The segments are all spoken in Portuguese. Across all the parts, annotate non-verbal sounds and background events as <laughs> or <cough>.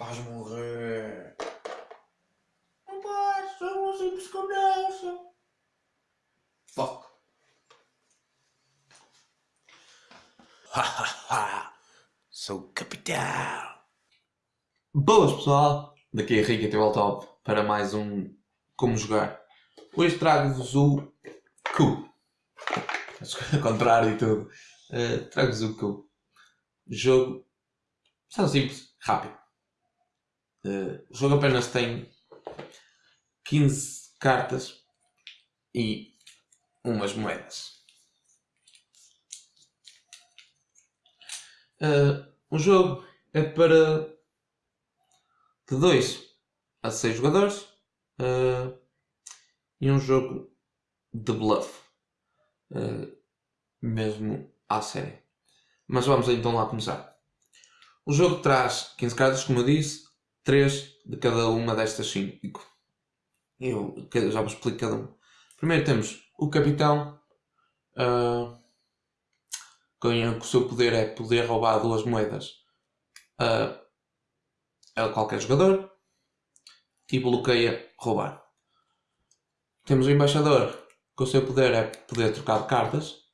Vais morrer. Só uma simples conversa. Fuck. Hahaha. Sou o capitão. Boas pessoal, daqui é Henrique ao top para mais um Como Jogar. Hoje trago-vos o Q. Ao contrário e tudo. Uh, trago-vos o Q. Jogo tão simples, rápido. Uh, o jogo apenas tem 15 cartas e umas moedas. Uh, o jogo é para de 2 a 6 jogadores uh, e um jogo de bluff, uh, mesmo à série. Mas vamos então lá começar. O jogo traz 15 cartas, como eu disse, 3 de cada uma destas 5. Eu já vos explico cada uma. Primeiro temos o capitão, uh, com o seu poder é poder roubar duas moedas uh, a qualquer jogador e bloqueia roubar. Temos o embaixador, que o seu poder é poder trocar cartas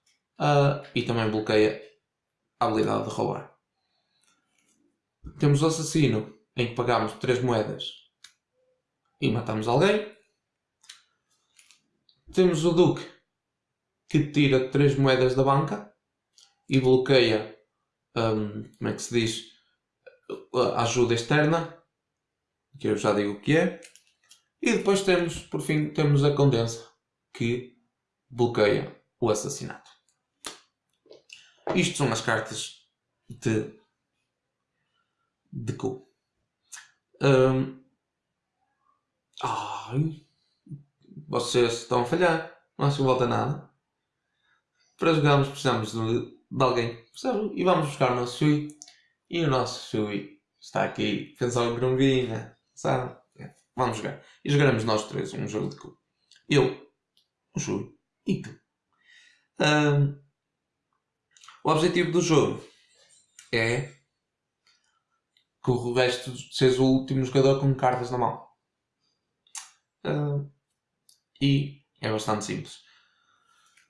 uh, e também bloqueia a habilidade de roubar. Temos o assassino, em que pagamos 3 moedas e matamos alguém. Temos o duque, que tira 3 moedas da banca e bloqueia, um, como é que se diz, a ajuda externa, que eu já digo o que é. E depois temos, por fim, temos a condensa, que bloqueia o assassinato. Isto são as cartas de, de cu. Um, ai, vocês estão a falhar. Não que volta nada. Para jogarmos precisamos de, de alguém. E vamos buscar o nosso Shui. E o nosso Shui está aqui. Pensou em Grunguinha. Sabe? É, vamos jogar. E jogaremos nós três um jogo de cu. Eu, o Shui e tu. Um, o objetivo do jogo é que o resto seja o último jogador com cartas na mão. Uh, e é bastante simples.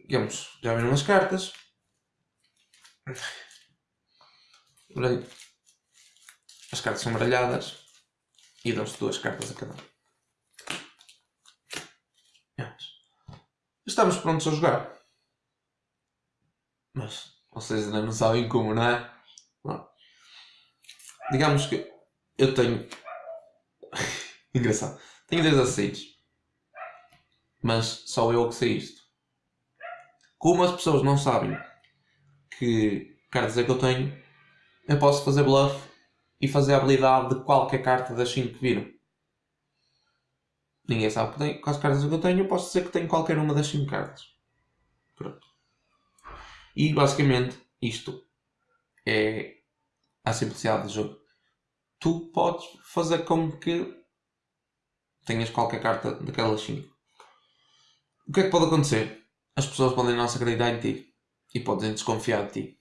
Digamos, já viram as cartas. As cartas são baralhadas e dão-se duas cartas a cada um. Estamos prontos a jogar. Mas vocês ainda não sabem como, não é? Digamos que eu tenho. <laughs> Engraçado. Tenho 10 aceites. Mas só eu que sei isto. Como as pessoas não sabem que cartas é que eu tenho, eu posso fazer bluff e fazer a habilidade de qualquer carta das 5 que viram. Ninguém sabe que tem, quais cartas que eu tenho, eu posso dizer que tenho qualquer uma das 5 cartas. Pronto. E basicamente isto é a simplicidade do jogo. Tu podes fazer como que tenhas qualquer carta daquelas 5. O que é que pode acontecer? As pessoas podem não se acreditar em ti e podem desconfiar de ti.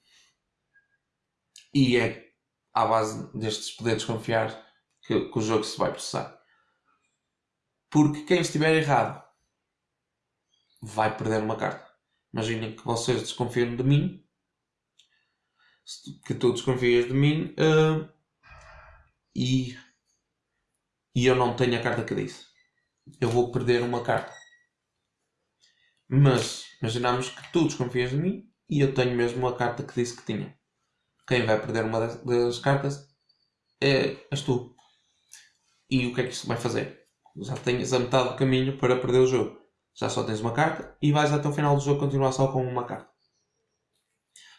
E é à base destes poder desconfiar que, que o jogo se vai processar. Porque quem estiver errado vai perder uma carta. Imaginem que vocês desconfiam de mim, que tu desconfias de mim uh, e, e eu não tenho a carta que disse. Eu vou perder uma carta. Mas imaginamos que tu desconfias de mim e eu tenho mesmo a carta que disse que tinha. Quem vai perder uma das, das cartas é, és tu. E o que é que isto vai fazer? Já tens a metade do caminho para perder o jogo. Já só tens uma carta e vais até o final do jogo continuar só com uma carta.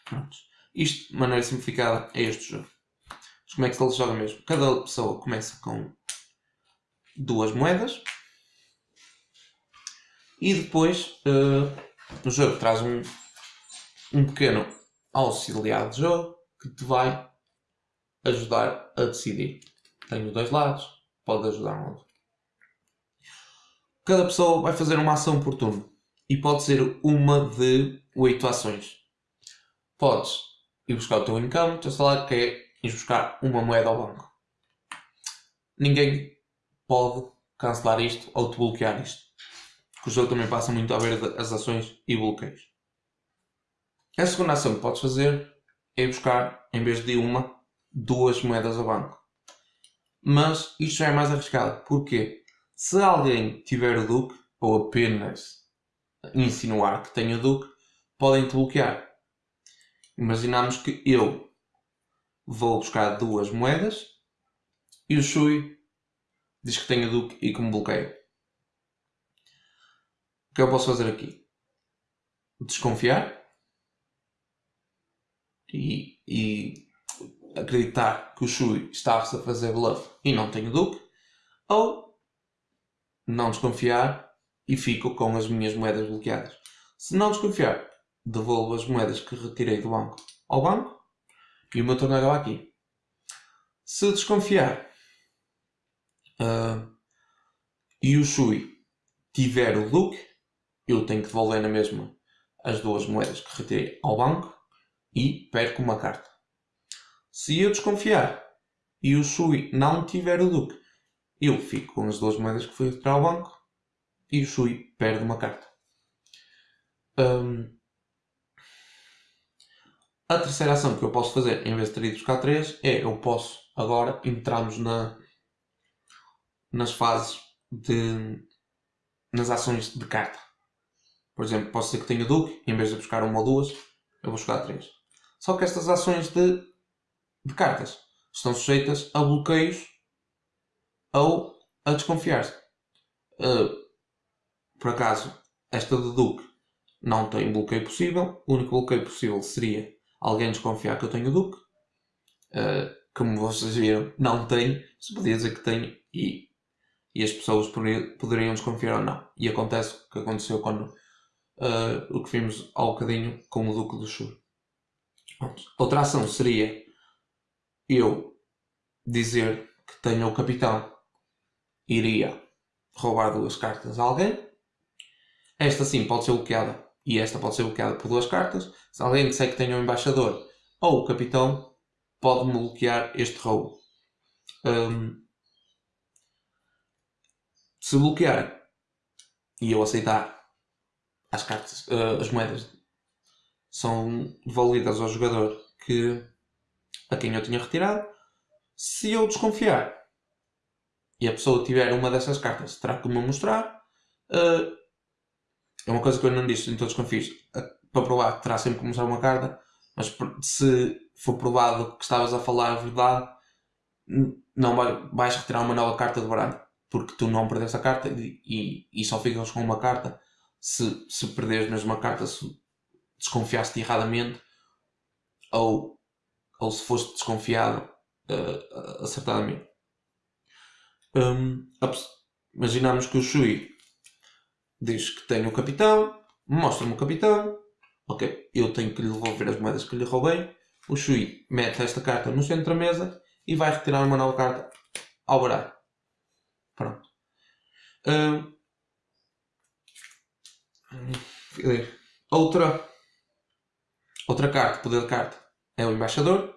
Pronto. Isto, de maneira simplificada, é este jogo. Mas como é que se joga mesmo? Cada pessoa começa com duas moedas e depois uh, o jogo traz um, um pequeno auxiliar de jogo que te vai ajudar a decidir. Tenho dois lados, pode ajudar um outro. Cada pessoa vai fazer uma ação por turno e pode ser uma de oito ações. Podes ir buscar o teu income, o teu salário, que é ir buscar uma moeda ao banco. ninguém pode cancelar isto ou te bloquear isto. Porque o jogo também passa muito a ver as ações e bloqueios. A segunda ação que podes fazer é buscar, em vez de uma, duas moedas ao banco. Mas isto já é mais arriscado. Porquê? Se alguém tiver o Duque, ou apenas insinuar que tem o Duque, podem te bloquear. Imaginamos que eu vou buscar duas moedas e o Shui diz que tem o Duque e que me bloqueia. O que eu posso fazer aqui? Desconfiar e, e acreditar que o Shui está a fazer bluff e não tem o Duque, ou não desconfiar e fico com as minhas moedas bloqueadas. Se não desconfiar, devolvo as moedas que retirei do banco ao banco e o meu acaba aqui. Se desconfiar uh, e o Shui tiver o Duque, eu tenho que devolver na mesma as duas moedas que retirei ao banco e perco uma carta. Se eu desconfiar e o Shui não tiver o Duque, eu fico com as duas moedas que fui retirar ao banco e o Shui perde uma carta. Um, a terceira ação que eu posso fazer, em vez de ter ido buscar 3, é eu posso agora entrarmos na, nas fases de. nas ações de carta. Por exemplo, posso ser que tenha Duque, em vez de buscar uma ou duas, eu vou buscar 3. Só que estas ações de, de cartas estão sujeitas a bloqueios ou a desconfiar-se. Uh, por acaso, esta de Duque não tem bloqueio possível. O único bloqueio possível seria alguém desconfiar que eu tenho Duque. Uh, como vocês viram, não tem. Se podia dizer que tem e, e as pessoas poderiam desconfiar ou não. E acontece o que aconteceu quando uh, o que vimos ao bocadinho com o Duque do Chur. Outra ação seria eu dizer que tenho o capitão iria roubar duas cartas a alguém. Esta sim pode ser bloqueada e esta pode ser bloqueada por duas cartas. Se alguém disser que tenha um embaixador ou o capitão, pode-me bloquear este roubo. Um, se bloquear e eu aceitar as cartas, uh, as moedas são devolvidas ao jogador que a quem eu tinha retirado. Se eu desconfiar e a pessoa tiver uma dessas cartas, terá que me mostrar. Uh, é uma coisa que eu não disse em todos os confis. Para provar, terá sempre que mostrar uma carta, mas se for provado que estavas a falar a verdade, não vai, vais retirar uma nova carta do baralho. Porque tu não perdeste a carta e, e, só ficas com uma carta. Se, se perderes mesmo a carta, se desconfiaste erradamente, ou, ou se foste desconfiado uh, acertadamente. Um, imaginamos que o Shui diz que tem o capitão, mostra-me o capitão, ok, eu tenho que lhe devolver as moedas que lhe roubei. O Shui mete esta carta no centro da mesa e vai retirar uma nova carta ao baralho. Pronto. Um, outra, outra carta, poder de carta, é o embaixador.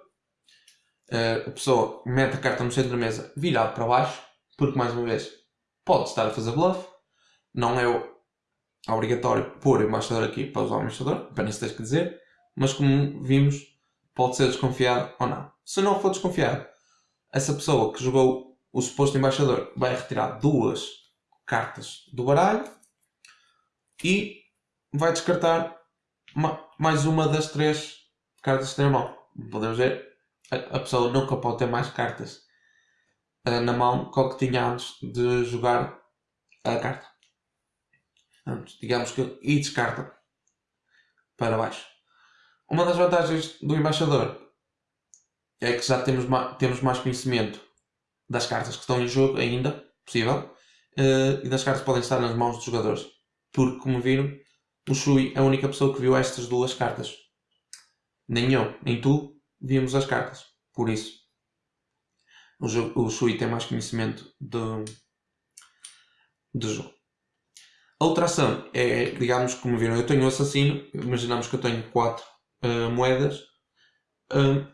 Uh, a pessoa mete a carta no centro da mesa virado para baixo, porque mais uma vez pode estar a fazer bluff. Não é obrigatório pôr embaixador aqui para usar o embaixador, apenas tens que dizer, mas como vimos, pode ser desconfiado ou não. Se não for desconfiado, essa pessoa que jogou o suposto embaixador vai retirar duas cartas do baralho e vai descartar mais uma das três cartas que tem na mão. Podemos ver, a pessoa nunca pode ter mais cartas uh, na mão que o que tinha antes de jogar a carta. Portanto, digamos que e descarta para baixo. Uma das vantagens do embaixador é que já temos, temos mais conhecimento das cartas que estão em jogo ainda, possível, uh, e das cartas que podem estar nas mãos dos jogadores. Porque, como viram, o Shui é a única pessoa que viu estas duas cartas. Nem eu, nem tu vimos as cartas. Por isso, o, jogo, o Shui tem mais conhecimento do, do jogo. A outra ação é, digamos, como viram, eu tenho o assassino, imaginamos que eu tenho 4 uh, eh, moedas, uh,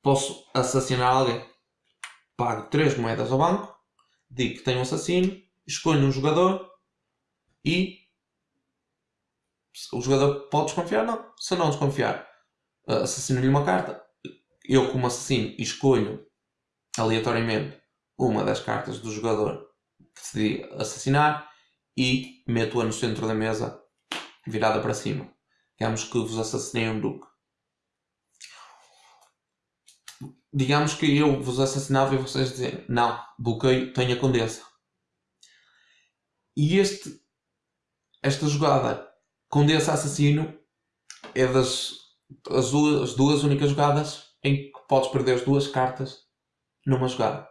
posso assassinar alguém. pago 3 moedas ao banco, digo que tenho um assassino, escolho um jogador e o jogador pode desconfiar? Não. Se não desconfiar, uh, assassino-lhe uma carta. Eu, como assassino, escolho aleatoriamente uma das cartas do jogador decidi assassinar e meto-a no centro da mesa virada para cima. Digamos que vos assassinei um duque. Digamos que eu vos assassinava e vocês dizem não, bloqueio, tenho a condessa. E este, esta jogada condessa assassino é das as duas, as duas únicas jogadas em que podes perder as duas cartas numa jogada.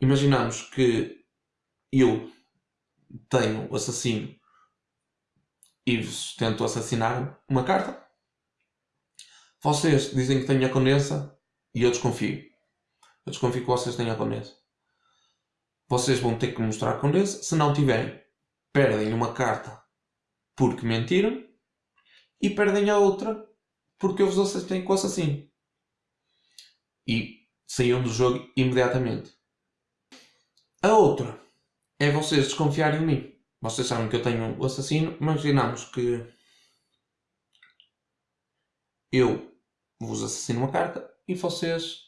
Imaginamos que eu tenho o assassino e tento assassinar uma carta. Vocês dizem que tenho a condessa e eu desconfio. Eu desconfio que vocês têm a condessa. Vocês vão ter que mostrar a condessa. Se não tiverem, perdem uma carta porque mentiram e perdem a outra porque eu vos assistei com o assassino. E saíam do jogo imediatamente. A outra é vocês desconfiarem de mim. Vocês sabem que eu tenho o assassino. Imaginamos que eu vos assassino uma carta e vocês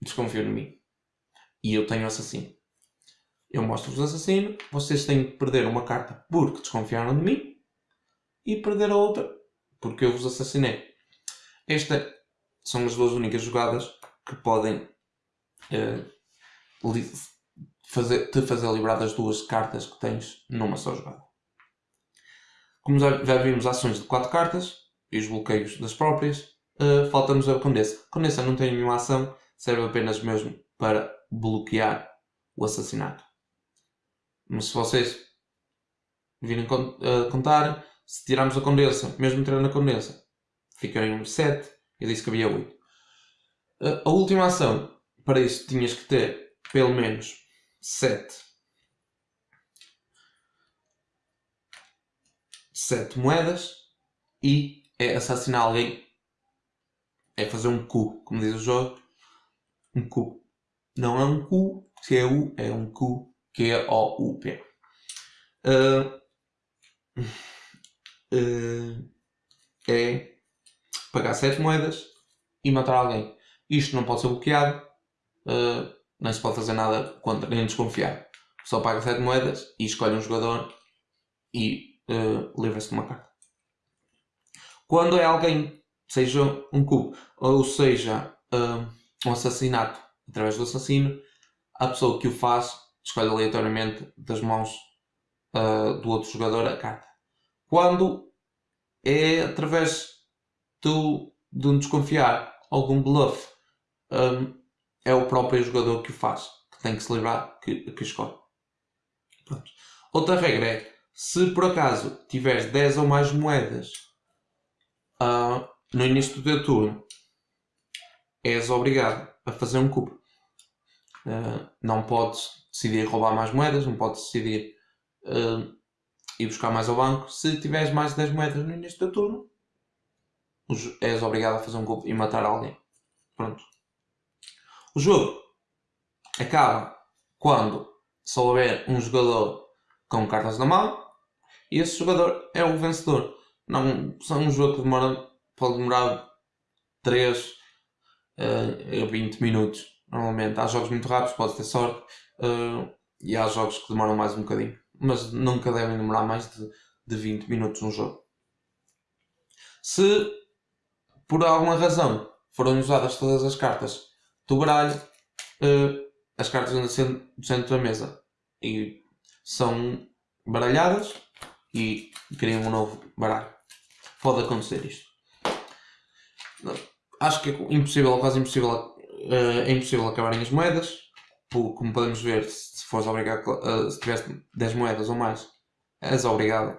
desconfiam de mim. E eu tenho o assassino. Eu mostro-vos o assassino. Vocês têm que perder uma carta porque desconfiaram de mim e perder a outra porque eu vos assassinei. Estas são as duas únicas jogadas que podem uh, fazer, te fazer livrar das duas cartas que tens numa só jogada. Como já, vimos ações de 4 cartas e os bloqueios das próprias, uh, falta-nos a Condessa. Condessa não tem nenhuma ação, serve apenas mesmo para bloquear o assassinato. Mas se vocês virem uh, contar, se tirarmos a Condessa, mesmo tirando a Condessa, ficariam 7. Eu disse que havia 8. Uh, a última ação, para isso tinhas que ter pelo menos 7 7 moedas e é assassinar alguém. É fazer um cu, como diz o jogo um cu. Não é um cu, se é U é um cu, Q-O-U-P uh, uh, é pagar 7 moedas e matar alguém. Isto não pode ser bloqueado. Uh, nem se pode fazer nada contra nem desconfiar. Só paga 7 moedas e escolhe um jogador e uh, livra-se de uma carta. Quando é alguém, seja um cubo, ou seja uh, um assassinato através do assassino, a pessoa que o faz escolhe aleatoriamente das mãos uh, do outro jogador a carta. Quando é através do, de um desconfiar, algum bluff, um, é o próprio jogador que o faz, que tem que se livrar, que, que escolhe. Pronto. Outra regra é, se por acaso tiveres 10 ou mais moedas uh, no início do teu turno, és obrigado a fazer um cubo. Uh, não podes decidir roubar mais moedas, não podes decidir uh, ir buscar mais ao banco. Se tiveres mais de 10 moedas no início do turno, és obrigado a fazer um cubo e matar alguém. Pronto. O jogo acaba quando só houver um jogador com cartas na mão e esse jogador é o vencedor. Não, são um jogo que demora, pode demorar 3 uh, a 20 minutos. Normalmente há jogos muito rápidos, pode ter sorte, uh, e há jogos que demoram mais um bocadinho. Mas nunca devem demorar mais de, de 20 minutos um jogo. Se por alguma razão forem usadas todas as cartas do baralho, uh, as cartas no centro, no centro da mesa e são baralhadas e criam um novo baralho. Pode acontecer isto. Acho que é impossível, quase impossível, uh, é impossível acabarem as moedas. Como podemos ver, se fores obrigado, uh, se tiveres 10 moedas ou mais, és obrigado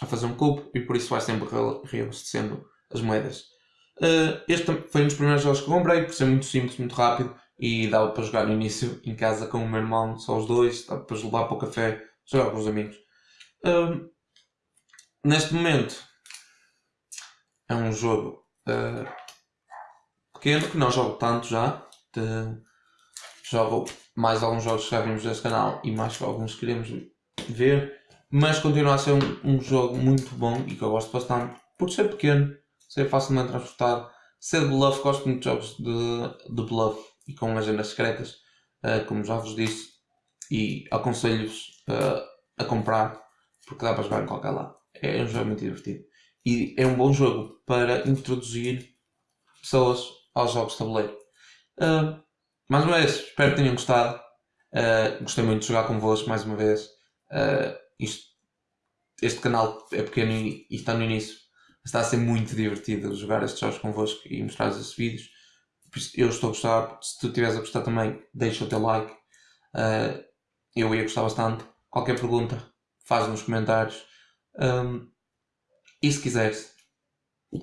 a fazer um cubo e por isso vais sempre reabastecendo as moedas. Uh, este foi um dos primeiros jogos que comprei, por ser muito simples, muito rápido e dava para jogar no início em casa com o meu irmão, só os dois, dava para levar para o café, jogar com os amigos. Uh, neste momento é um jogo uh, pequeno que não jogo tanto já, de- jogo mais alguns jogos que já vimos deste canal e mais alguns que queremos ver. Mas continua a ser um, um jogo muito bom e que eu gosto bastante por ser pequeno, ser facilmente transportado, ser bluff, gosto muito de jogos de, de bluff e com agendas secretas, eh, como já vos disse, e aconselho-vos eh, a comprar porque dá para jogar em qualquer lado. É um jogo muito divertido. E é um bom jogo para introduzir pessoas aos jogos de tabuleiro. Uh, mais uma vez, espero que tenham gostado. Uh, gostei muito de jogar convosco mais uma vez. Uh, isto- este canal é pequeno e, e está no início. Está a ser muito divertido jogar estes jogos convosco e mostrar esses vídeos. Eu estou a gostar. Se tu estiveres a gostar também, deixa o teu like. Uh, eu ia gostar bastante. Qualquer pergunta, faz nos comentários. Um, e se quiseres,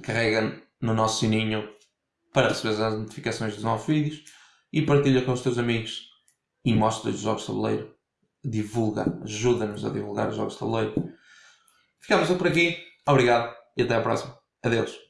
carrega no nosso sininho para receber as notificações dos novos vídeos e partilha com os teus amigos e mostra os jogos de tabuleiro. Divulga, ajuda-nos a divulgar os jogos de tabuleiro. Ficamos por aqui. Obrigado e até à próxima. Adeus.